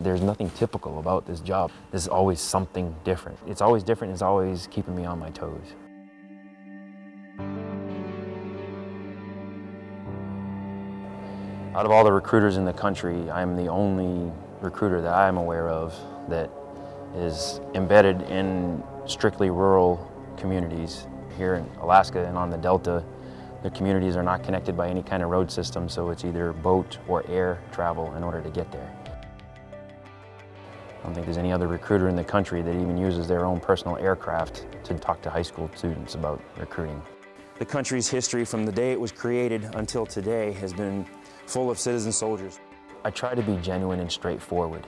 There's nothing typical about this job. There's always something different. It's always different, it's always keeping me on my toes. Out of all the recruiters in the country, I'm the only recruiter that I'm aware of that is embedded in strictly rural communities here in Alaska and on the Delta. The communities are not connected by any kind of road system, so it's either boat or air travel in order to get there. I don't think there's any other recruiter in the country that even uses their own personal aircraft to talk to high school students about recruiting. The country's history from the day it was created until today has been full of citizen soldiers. I try to be genuine and straightforward.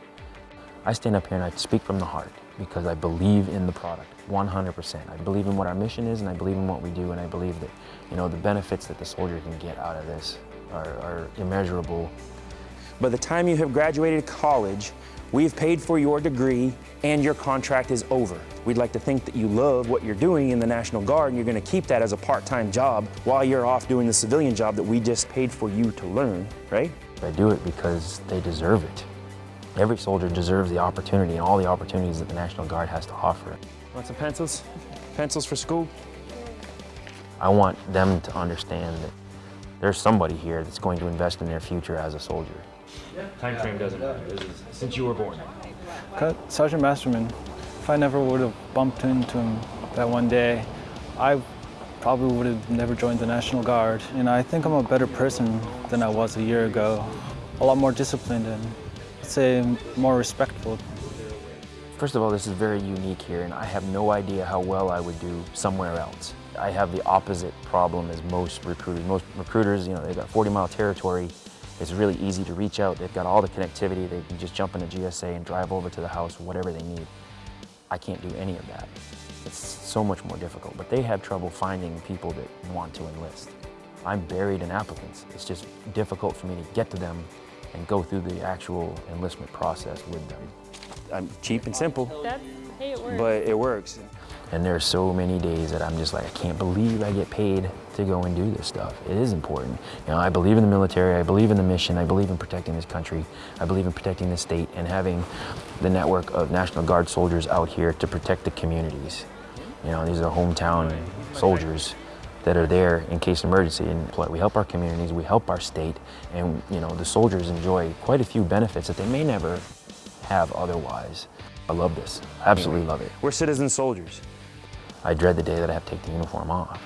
I stand up here and I speak from the heart because I believe in the product 100%. I believe in what our mission is and I believe in what we do and I believe that you know the benefits that the soldier can get out of this are, are immeasurable. By the time you have graduated college, we've paid for your degree and your contract is over. We'd like to think that you love what you're doing in the National Guard and you're going to keep that as a part-time job while you're off doing the civilian job that we just paid for you to learn, right? I do it because they deserve it. Every soldier deserves the opportunity and all the opportunities that the National Guard has to offer. Want some pencils? Pencils for school? I want them to understand that there's somebody here that's going to invest in their future as a soldier. Time frame doesn't matter. This is since you were born. Cut Sergeant Masterman, if I never would have bumped into him that one day, I probably would have never joined the National Guard. And I think I'm a better person than I was a year ago. A lot more disciplined and I'd say more respectful. First of all, this is very unique here and I have no idea how well I would do somewhere else. I have the opposite problem as most recruiters. Most recruiters, you know, they've got 40 mile territory. It's really easy to reach out. They've got all the connectivity. They can just jump in a GSA and drive over to the house, whatever they need. I can't do any of that. It's so much more difficult, but they have trouble finding people that want to enlist. I'm buried in applicants. It's just difficult for me to get to them and go through the actual enlistment process with them. I'm cheap and simple, That's, hey, it works. but it works. And there's so many days that I'm just like, I can't believe I get paid to go and do this stuff. It is important. You know, I believe in the military, I believe in the mission, I believe in protecting this country, I believe in protecting the state and having the network of National Guard soldiers out here to protect the communities. You know, these are hometown soldiers that are there in case of emergency and we help our communities, we help our state, and you know, the soldiers enjoy quite a few benefits that they may never have otherwise. I love this, absolutely love it. We're citizen soldiers. I dread the day that I have to take the uniform off.